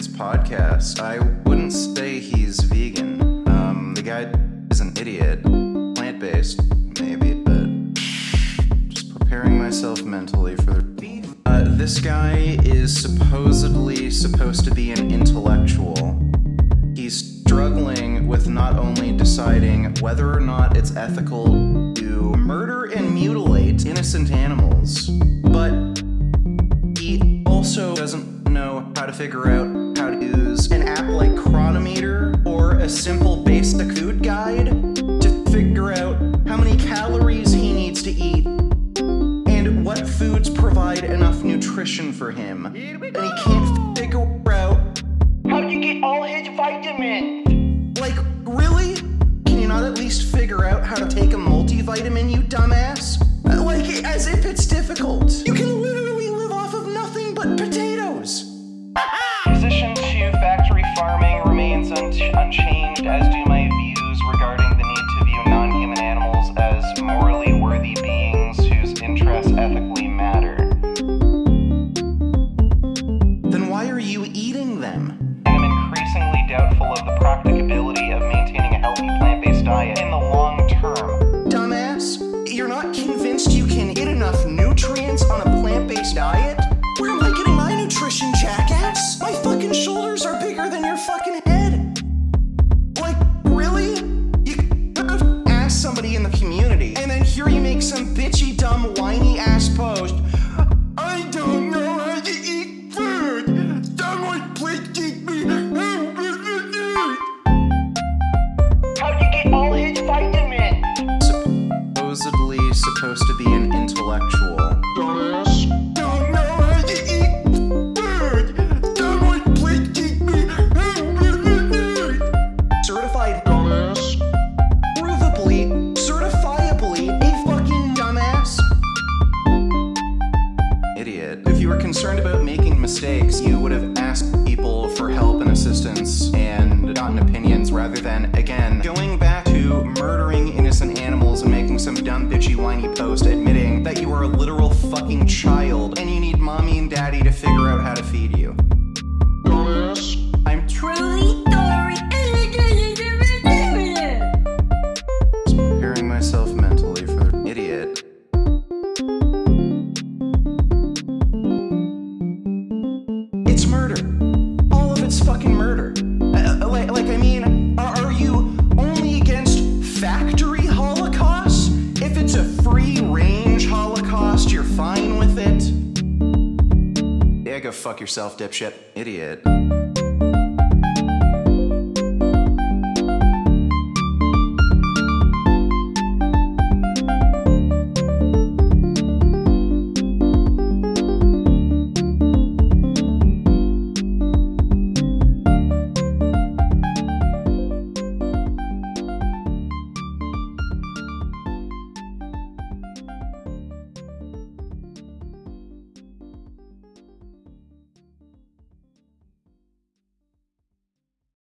Podcast. I wouldn't say he's vegan. Um, the guy is an idiot. Plant based, maybe, but just preparing myself mentally for the. Uh, this guy is supposedly supposed to be an intellectual. He's struggling with not only deciding whether or not it's ethical to murder and mutilate innocent animals, figure out how to use an app like Cronometer or a simple basic food guide to figure out how many calories he needs to eat and what foods provide enough nutrition for him. And he can't figure out How do you get all his vitamins? like, really? Can you not at least figure out how to take a multivitamin, you dumbass? Like, as if it's doubtful of the practicability of maintaining a healthy plant based diet in the long term. Dumbass, you're not convinced you can get enough nutrients on a plant based diet? Where am I getting my nutrition, jackass? My fucking shoulders are bigger than your fucking head. Like, really? You could asked somebody in the community, and then here you make some bitchy, dumb, whiny ass post. I don't dumbass. Provably, certifiably a fucking dumbass. Idiot. If you were concerned about making mistakes, you would have asked people for help and assistance and gotten opinions rather than, again, going back to murdering innocent animals and making some dumb bitchy whiny post fuck yourself, dipshit. Idiot.